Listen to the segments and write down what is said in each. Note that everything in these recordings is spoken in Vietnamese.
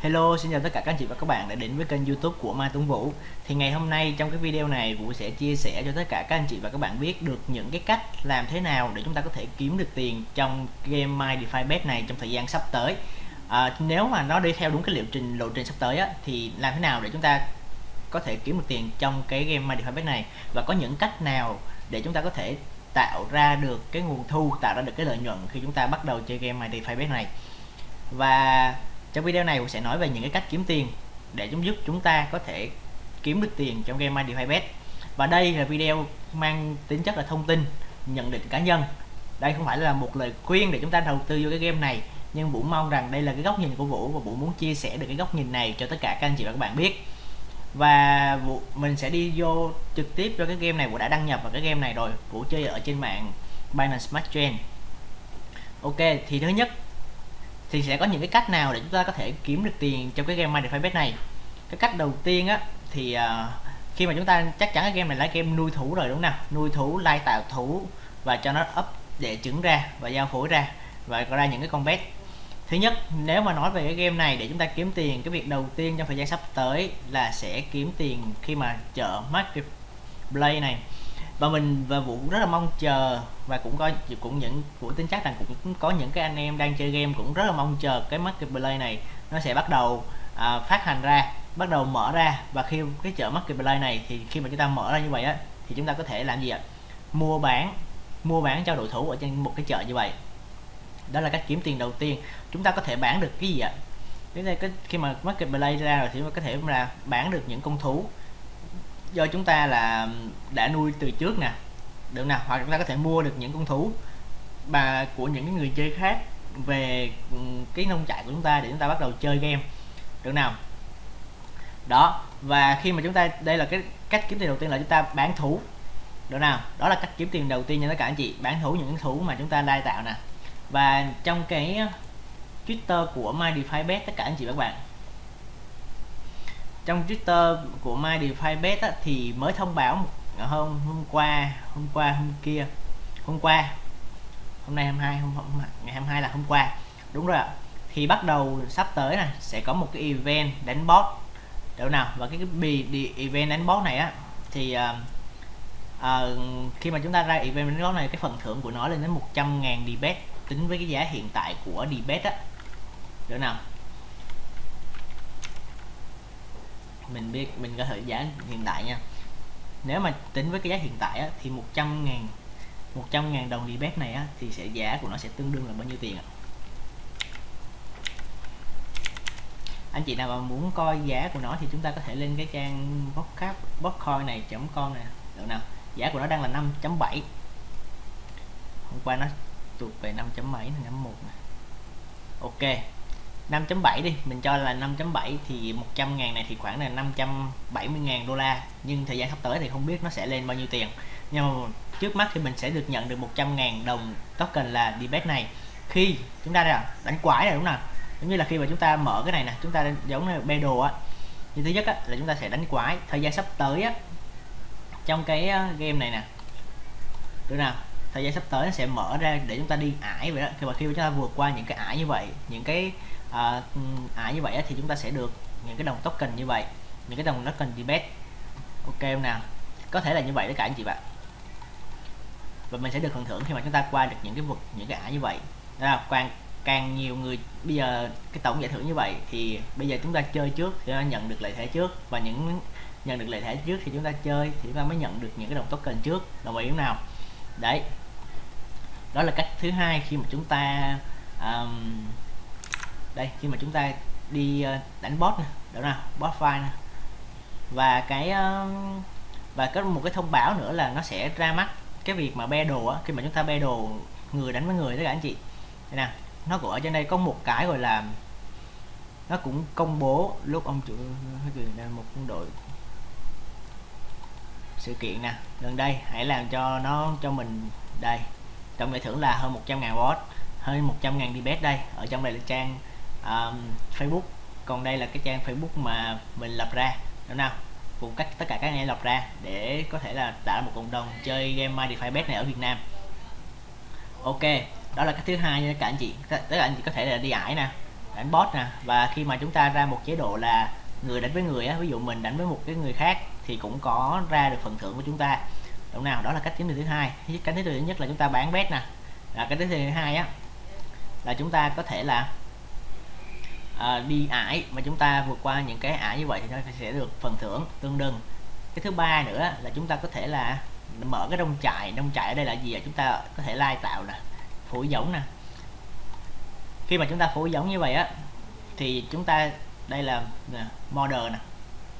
Hello, xin chào tất cả các anh chị và các bạn đã đến với kênh youtube của Mai Tuấn Vũ. Thì ngày hôm nay trong cái video này Vũ sẽ chia sẻ cho tất cả các anh chị và các bạn biết được những cái cách làm thế nào để chúng ta có thể kiếm được tiền trong game My DeFi Bet này trong thời gian sắp tới. À, Nếu mà nó đi theo đúng cái liệu trình lộ trình sắp tới á, thì làm thế nào để chúng ta có thể kiếm được tiền trong cái game My DeFi Bet này? Và có những cách nào để chúng ta có thể tạo ra được cái nguồn thu, tạo ra được cái lợi nhuận khi chúng ta bắt đầu chơi game My DeFi Bet này? Và trong video này vũ sẽ nói về những cái cách kiếm tiền để chúng giúp chúng ta có thể kiếm được tiền trong game MyDeFi Bet và đây là video mang tính chất là thông tin nhận định cá nhân. Đây không phải là một lời khuyên để chúng ta đầu tư vô cái game này nhưng Vũ mong rằng đây là cái góc nhìn của Vũ và Vũ muốn chia sẻ được cái góc nhìn này cho tất cả các anh chị và các bạn biết. Và Vũ, mình sẽ đi vô trực tiếp cho cái game này. Vũ đã đăng nhập vào cái game này rồi. Vũ chơi ở trên mạng Binance Smart Chain. Ok thì thứ nhất thì sẽ có những cái cách nào để chúng ta có thể kiếm được tiền trong cái game My Bet này? Cái cách đầu tiên á thì uh, khi mà chúng ta chắc chắn cái game này là game nuôi thú rồi đúng không nào? Nuôi thú lai tạo thú và cho nó ấp để trứng ra và giao phối ra và có ra những cái con bet thứ nhất nếu mà nói về cái game này để chúng ta kiếm tiền cái việc đầu tiên trong thời gian sắp tới là sẽ kiếm tiền khi mà chợ marketplace này và mình và vũ rất là mong chờ và cũng có cũng những vũ tin chắc rằng cũng có những cái anh em đang chơi game cũng rất là mong chờ cái marketplace này nó sẽ bắt đầu à, phát hành ra bắt đầu mở ra. Và khi cái chợ marketplace này thì khi mà chúng ta mở ra như vậy á thì chúng ta có thể làm gì ạ? Mua bán mua bán cho đội thủ ở trên một cái chợ như vậy. Đó là cách kiếm tiền đầu tiên. Chúng ta có thể bán được cái gì ạ? Đến đây cái khi mà marketplace ra rồi thì có thể là bán được những con thú do chúng ta là đã nuôi từ trước nè. Được nào? Hoặc chúng ta có thể mua được những con thú bà của những người chơi khác về ừ, cái nông trại của chúng ta để chúng ta bắt đầu chơi game. Được nào? Đó, và khi mà chúng ta, đây là cái cách kiếm tiền đầu tiên là chúng ta bán thú. Được nào? Đó là cách kiếm tiền đầu tiên nha tất cả anh chị, bán thú, những thú mà chúng ta đai tạo nè. Và trong cái uh, Twitter của MyDeFiBet tất cả anh chị và các bạn trong Twitter của MyDeFiBet á, thì mới thông báo hôm hôm qua hôm qua hôm kia. Hôm qua. Hôm nay 22 hôm, hôm ngày 22 là hôm qua. Đúng rồi ạ. Thì bắt đầu sắp tới này sẽ có một cái event đánh bot. Đâu nào và cái, cái bì event đánh bot này á thì uh, uh, khi mà chúng ta ra event đánh bot này cái phần thưởng của nó lên đến 100 ngàn debet tính với cái giá hiện tại của debet á. Được nào? Mình biết mình có thể giá hiện tại nha. Nếu mà tính với cái giá hiện tại á, thì 100 ngàn 100 ngàn đồng debet này á, thì sẽ giá của nó sẽ tương đương là bao nhiêu tiền ạ? Anh chị nào mà muốn coi giá của nó thì chúng ta có thể lên cái trang botcap botcoin này com nè được nào? Giá của nó đang là 5.7 hôm qua nó tụt về 5 mấy 5.1 ok. 5.7 đi mình cho là 5.7 thì 100 ngàn này thì khoảng là 570 ngàn đô la. Nhưng thời gian sắp tới thì không biết nó sẽ lên bao nhiêu tiền. Nhưng mà trước mắt thì mình sẽ được nhận được 100 ngàn đồng token là debate này. Khi chúng ta đánh quái này đúng không giống như là khi mà chúng ta mở cái này nè chúng ta giống như bê đồ á. Như thứ nhất á, là chúng ta sẽ đánh quái. Thời gian sắp tới á trong cái game này nè. Được nào? Thời gian sắp tới nó sẽ mở ra để chúng ta đi ải vậy đó. Khi mà khi mà chúng ta vượt qua những cái ải như vậy những cái à, ừ, à như vậy thì chúng ta sẽ được những cái đồng token như vậy những cái đồng token debate ok không nào? Có thể là như vậy tất cả anh chị bạn. Và mình sẽ được phần thưởng khi mà chúng ta qua được những cái vực những cái ả như vậy. Đó là càng càng nhiều người bây giờ cái tổng giải thưởng như vậy thì bây giờ chúng ta chơi trước thì nhận được lợi thế trước. Và những nhận được lợi thế trước thì chúng ta chơi thì chúng ta mới nhận được những cái đồng token trước. Đồng ý không nào? Đấy. Đó là cách thứ hai khi mà chúng ta um, đây khi mà chúng ta đi ờ, đánh bot này, đó nào bot file này. và cái ờ, và có một cái thông báo nữa là nó sẽ ra mắt cái việc mà be đồ á khi mà chúng ta be đồ người đánh với người tất cả anh chị đây nè nó cũng ở trên đây có một cái gọi là nó cũng công bố lúc ông chủ đang một quân đội sự kiện nè gần đây hãy làm cho nó cho mình đây tổng giải thưởng là hơn 100 ngàn bot hơn 100 ngàn debate đây ở trong đây là trang um, Facebook. Còn đây là cái trang Facebook mà mình lập ra đúng nào cùng cách tất cả các anh em lập ra để có thể là tạo một cộng đồng chơi game My DeFi Bet này ở Việt Nam. Ok đó là cái thứ hai nha các anh chị. Tất cả anh chị có thể là đi ải nè đánh bot nè. Và khi mà chúng ta ra một chế độ là người đánh với người á ví dụ mình đánh với một cái người khác thì cũng có ra được phần thưởng của chúng ta. Đúng nào? Đó là cách kiếm tiền thứ hai. Cách thứ nhất là chúng ta bán bet nè. Là cái thứ hai á là chúng ta có thể là à, đi ải mà chúng ta vượt qua những cái ải như vậy thì nó sẽ được phần thưởng tương đương. Cái thứ ba nữa là chúng ta có thể là mở cái đông trại. Đông trại ở đây là gì à? chúng ta có thể lai tạo nè phối giống nè. Khi mà chúng ta phối giống như vậy á thì chúng ta đây là nè, model nè.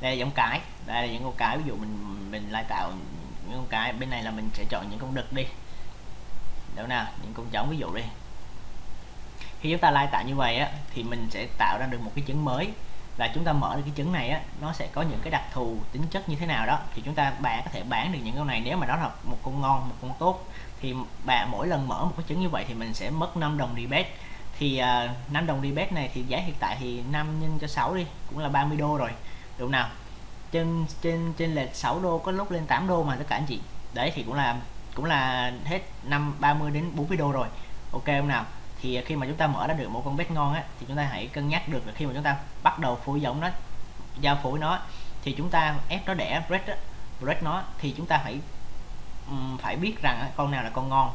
Đây là giống cái. Đây là những con cái ví dụ mình mình lai tạo những con cái. Bên này là mình sẽ chọn những con đực đi. Đâu nào? Những con trống ví dụ đi khi chúng ta lai tạo như vậy á thì mình sẽ tạo ra được một cái chứng mới. Và chúng ta mở được cái chứng này á nó sẽ có những cái đặc thù tính chất như thế nào đó. Thì chúng ta bạn có thể bán được những con này. Nếu mà nó là một con ngon một con tốt thì bạn mỗi lần mở một cái chứng như vậy thì mình sẽ mất 5 đồng rebate. Thì à, uh, 5 đồng rebate này thì giá hiện tại thì 5 nhân cho 6 đi cũng là 30 đô rồi. Đúng nào? Trên trên trên lệch 6 đô có lúc lên 8 đô mà tất cả anh chị. Đấy thì cũng là cũng là hết năm 30 đến 40 đô rồi. Ok không nào? Thì khi mà chúng ta mở ra được một con bet ngon á thì chúng ta hãy cân nhắc được là khi mà chúng ta bắt đầu phối giống nó giao phối nó thì chúng ta ép nó đẻ bread á bread nó thì chúng ta phải um, phải biết rằng con nào là con ngon.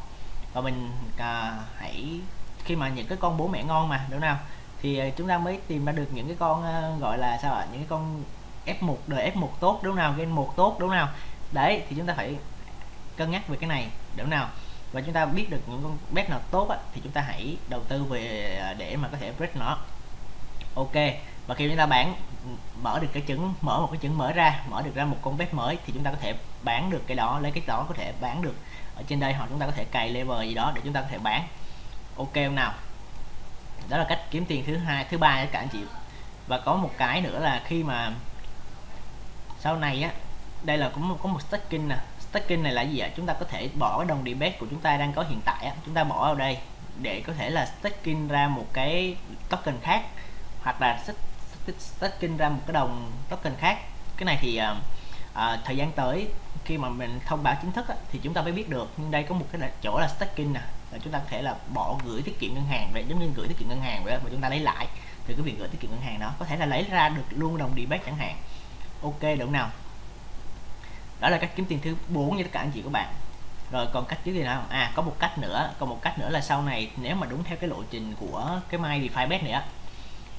Và mình à, hãy khi mà những cái con bố mẹ ngon mà đúng không? Thì à, chúng ta mới tìm ra được những cái con uh, gọi là sao ạ? Những cái con F1 đời F1 tốt đúng nào game một tốt đúng nào đấy thì chúng ta phải cân nhắc về cái này đúng nào và chúng ta biết được những con bet nào tốt á, thì chúng ta hãy đầu tư về à, để mà có thể break nó. Ok và khi chúng ta bán ừ, mở được cái trứng mở một cái trứng mở ra mở được ra một con bet mới thì chúng ta có thể bán được cái đó lấy cái đó có thể bán được ở trên đây họ chúng ta có thể cài level gì đó để chúng ta có thể bán. Ok không nào? Đó là cách kiếm tiền thứ hai thứ ba các anh chị. Và có một cái nữa là khi mà sau này á đây là cũng có một stacking nè staking này là gì ạ? Chúng ta có thể bỏ cái đồng debate của chúng ta đang có hiện tại chúng ta bỏ vào đây để có thể là staking ra một cái token khác hoặc là staking ra một cái đồng token khác. Cái này thì uh, thời gian tới khi mà mình thông báo chính thức á, thì chúng ta mới biết được. Nhưng đây có một cái chỗ là staking nè. Là chúng ta có thể là bỏ gửi tiết kiệm ngân hàng vậy giống như gửi tiết kiệm ngân hàng vậy mà chúng ta lấy lại từ cái việc gửi tiết kiệm ngân hàng đó. Có thể là lấy ra được luôn đồng debate chẳng hạn. Ok đúng nào? Đó là cách kiếm tiền thứ 4 như tất cả anh chị các bạn. Rồi còn cách kiếm tiền nào? À có một cách nữa. Còn một cách nữa là sau này nếu mà đúng theo cái lộ trình của cái mai DeFi Bet này á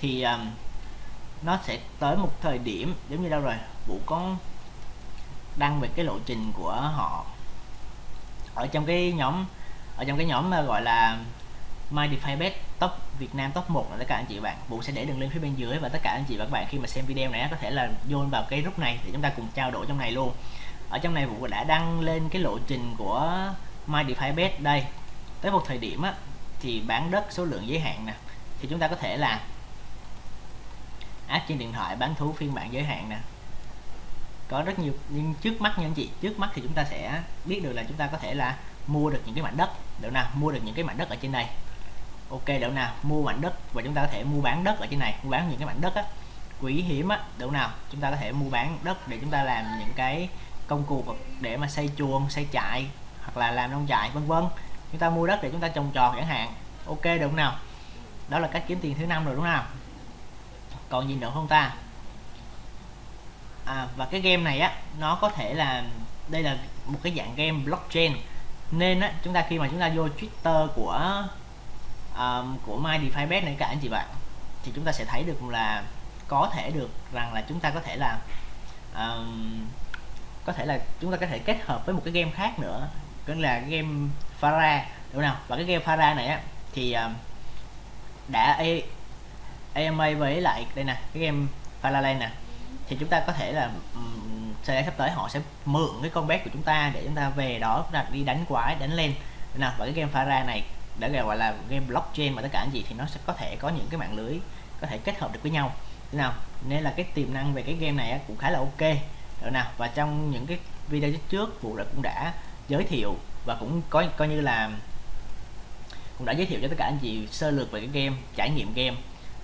thì um, nó sẽ tới một thời điểm giống như đâu rồi? Vũ có đăng về cái lộ trình của họ ở trong cái nhóm ở trong cái nhóm mà gọi là My DeFi Bet top Việt Nam top 1 là tất cả anh chị và bạn. Vũ sẽ để đường link phía bên dưới và tất cả anh chị và các bạn khi mà xem video này có thể là vô vào cái group này để chúng ta cùng trao đổi trong này luôn ở trong này Vũ đã đăng lên cái lộ trình của My DeFi Bet đây. Tới một thời điểm á, thì bán đất số lượng giới hạn nè thì chúng ta có thể là app trên điện thoại bán thú phiên bản giới hạn nè. Có rất nhiều nhưng trước mắt nha anh chị trước mắt thì chúng ta sẽ biết được là chúng ta có thể là mua được những cái mảnh đất. Được nào mua được những cái mảnh đất ở trên đây. Ok được nào mua mảnh đất và chúng ta có thể mua bán đất ở trên này mua bán những cái mảnh đất á. Quý hiếm á được nào chúng ta có thể mua bán đất để chúng ta làm những cái công cụ để mà xây chuồng xây trại hoặc là làm nông trại vân vân. Chúng ta mua đất để chúng ta trồng trọt chẳng hạn. Ok được không nào? Đó là cách kiếm tiền thứ năm rồi đúng không còn gì nữa không ta? À, và cái game này á nó có thể là đây là một cái dạng game blockchain. Nên á chúng ta khi mà chúng ta vô Twitter của um, của My DeFi Bet này cả anh chị bạn thì chúng ta sẽ thấy được là có thể được rằng là chúng ta có thể là um, có thể là chúng ta có thể kết hợp với một cái game khác nữa tức là game Farah đúng không? Và cái game Farah này á thì uh, đã A AMA với lại đây nè cái game Farah nè. Thì chúng ta có thể là um, sắp tới họ sẽ mượn cái con bé của chúng ta để chúng ta về đó chúng ta đi đánh quái đánh lên. Nào và cái game Farah này đã gọi là game blockchain mà tất cả những gì thì nó sẽ có thể có những cái mạng lưới có thể kết hợp được với nhau. Nào nên là cái tiềm năng về cái game này cũng khá là ok được nào và trong những cái video trước vụ đã cũng đã giới thiệu và cũng có coi như là cũng đã giới thiệu cho tất cả anh chị sơ lược về cái game trải nghiệm game.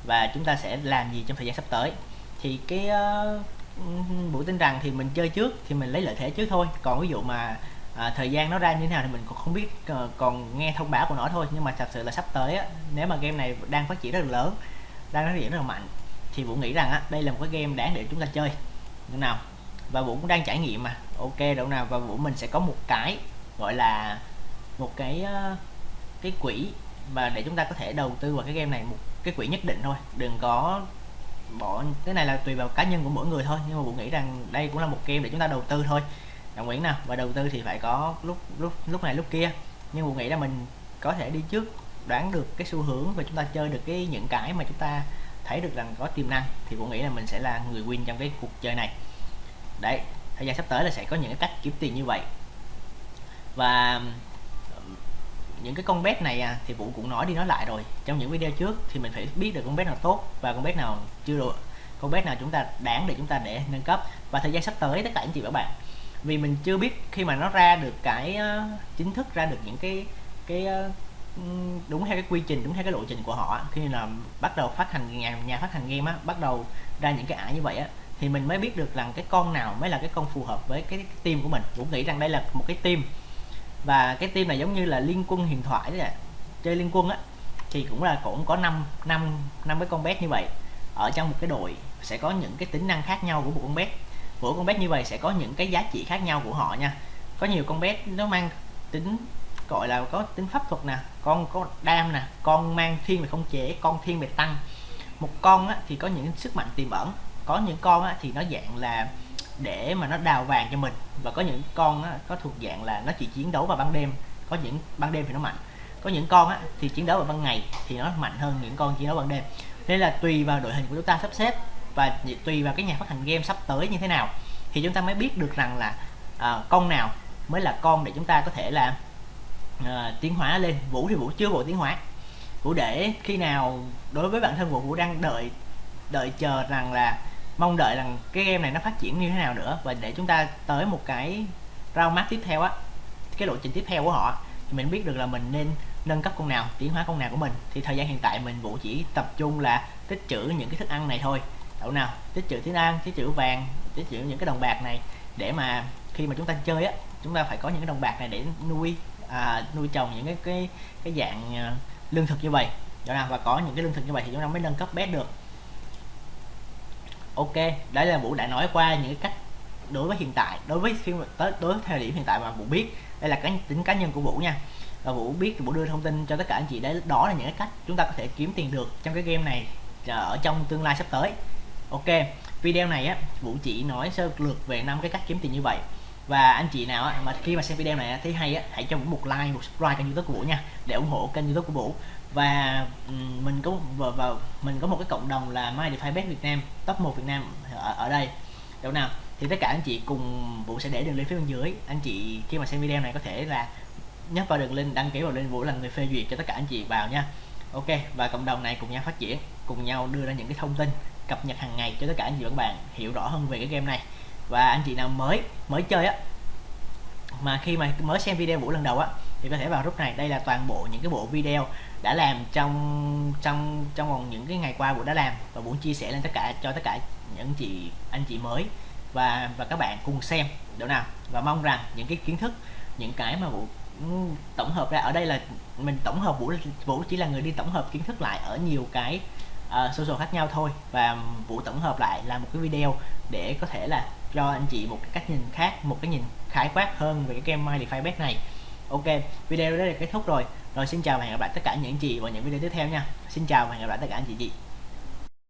Và chúng ta sẽ làm gì trong thời gian sắp tới. Thì cái ờ, uh, buổi tin rằng thì mình chơi trước thì mình lấy lợi thế trước thôi. Còn ví dụ mà à, thời gian nó ra như thế nào thì mình còn không biết uh, còn nghe thông báo của nó thôi. Nhưng mà thật sự là sắp tới á, nếu mà game này đang phát triển rất là lớn đang phát triển rất là mạnh thì Vũ nghĩ rằng á, đây là một cái game đáng để chúng ta chơi. Như nào? Và Vũ cũng đang trải nghiệm mà. Ok, đâu nào, và Vũ mình sẽ có một cái gọi là một cái ờ, cái quỹ mà để chúng ta có thể đầu tư vào cái game này, một cái quỹ nhất định thôi. Đừng có bỏ, cái này là tùy vào cá nhân của mỗi người thôi, nhưng mà Vũ nghĩ rằng đây cũng là một game để chúng ta đầu tư thôi. Đồng ý nào? Và đầu tư thì phải có lúc lúc lúc này lúc kia. Nhưng Vũ nghĩ là mình có thể đi trước, đoán được cái xu hướng và chúng ta chơi được cái những cái mà chúng ta thấy được rằng có tiềm năng, thì Vũ nghĩ là mình sẽ là người win trong cái cuộc chơi này đấy thời gian sắp tới là sẽ có những cái cách kiếm tiền như vậy. Và những cái con bet này à, thì Vũ cũng nói đi nói lại rồi. Trong những video trước thì mình phải biết được con bet nào tốt và con bet nào chưa được con bet nào chúng ta đáng để chúng ta để nâng cấp. Và thời gian sắp tới tất cả anh chị và bạn vì mình chưa biết khi mà nó ra được cái uh, chính thức ra được những cái cái uh, đúng theo cái quy trình đúng theo cái lộ trình của họ khi là bắt đầu phát hành nhà nhà phát hành game á bắt đầu ra những cái ả như vậy á thì mình mới biết được rằng cái con nào mới là cái con phù hợp với cái, cái team của mình. Cũng nghĩ rằng đây là một cái team. Và cái team này giống như là liên quân huyền thoại đấy ạ. Chơi liên quân á thì cũng là cũng có năm năm năm cái con bé như vậy. Ở trong một cái đội sẽ có những cái tính năng khác nhau của một con bé. mỗi con bé như vậy sẽ có những cái giá trị khác nhau của họ nha. Có nhiều con bé nó mang tính gọi là có tính pháp thuật nè con có đam nè con mang thiên về không chế con thiên về tăng. Một con á, thì có những sức mạnh tiềm ẩn có những con á, thì nó dạng là để mà nó đào vàng cho mình. Và có những con á, có thuộc dạng là nó chỉ chiến đấu vào ban đêm. Có những ban đêm thì nó mạnh. Có những con á, thì chiến đấu vào ban ngày thì nó mạnh hơn những con chiến đấu ban đêm. Nên là tùy vào đội hình của chúng ta sắp xếp và tùy vào cái nhà phát hành game sắp tới như thế nào thì chúng ta mới biết được rằng là à, con nào mới là con để chúng ta có thể là à, tiến hóa lên. Vũ thì vũ chưa bộ tiến hóa. Vũ để khi nào đối với bản thân vũ vũ đang đợi đợi chờ rằng là mong đợi rằng cái game này nó phát triển như thế nào nữa. Và để chúng ta tới một cái round map tiếp theo á cái lộ trình tiếp theo của họ thì mình biết được là mình nên nâng cấp con nào tiến hóa con nào của mình. Thì thời gian hiện tại mình vụ chỉ tập trung là tích trữ những cái thức ăn này thôi. Đậu nào tích trữ tiếng ăn tích trữ vàng tích trữ những cái đồng bạc này để mà khi mà chúng ta chơi á chúng ta phải có những cái đồng bạc này để nuôi à, nuôi trồng những cái cái cái dạng à, lương thực như vậy. Đó nào và có những cái lương thực như vậy thì chúng ta mới nâng cấp bé được ok đấy là vũ đã nói qua những cách đối với hiện tại, đối với khi tới, đối với thời điểm hiện tại mà vũ biết. Đây là cái tính cá nhân của vũ nha. Và vũ biết vũ đưa thông tin cho tất cả anh chị đấy, đó là những cái cách chúng ta có thể kiếm tiền được trong cái game này ở trong tương lai sắp tới. Ok, video này á, vũ chỉ nói sơ lược về năm cái cách kiếm tiền như vậy. Và anh chị nào á, mà khi mà xem video này thấy hay á, hãy cho vũ một like, một subscribe kênh youtube của vũ nha, để ủng hộ kênh youtube của vũ và mình có và, và mình có một cái cộng đồng là My DeFi Bet Việt Nam top 1 Việt Nam ở, ở đây. Đâu nào? Thì tất cả anh chị cùng vũ sẽ để đường link phía bên dưới. Anh chị khi mà xem video này có thể là nhấp vào đường link đăng ký vào link vũ là người phê duyệt cho tất cả anh chị vào nha. Ok và cộng đồng này cùng nhau phát triển cùng nhau đưa ra những cái thông tin cập nhật hàng ngày cho tất cả anh chị và các bạn hiểu rõ hơn về cái game này. Và anh chị nào mới mới chơi á mà khi mà mới xem video vũ lần đầu á thì có thể vào group này đây là toàn bộ những cái bộ video đã làm trong trong trong vòng những cái ngày qua bộ đã làm và muốn chia sẻ lên tất cả cho tất cả những chị anh chị mới và và các bạn cùng xem được nào. Và mong rằng những cái kiến thức những cái mà vũ ừ, tổng hợp ra ở đây là mình tổng hợp vũ vũ chỉ là người đi tổng hợp kiến thức lại ở nhiều cái uh, social khác nhau thôi. Và vũ tổng hợp lại là một cái video để có thể là cho anh chị một cái cách nhìn khác một cái nhìn khái quát hơn về cái game My DeFi Bet này ok, video đó là kết thúc rồi. Rồi, xin chào và hẹn gặp lại tất cả những chị vào những video tiếp theo nha. Xin chào và hẹn gặp lại tất cả anh chị chị.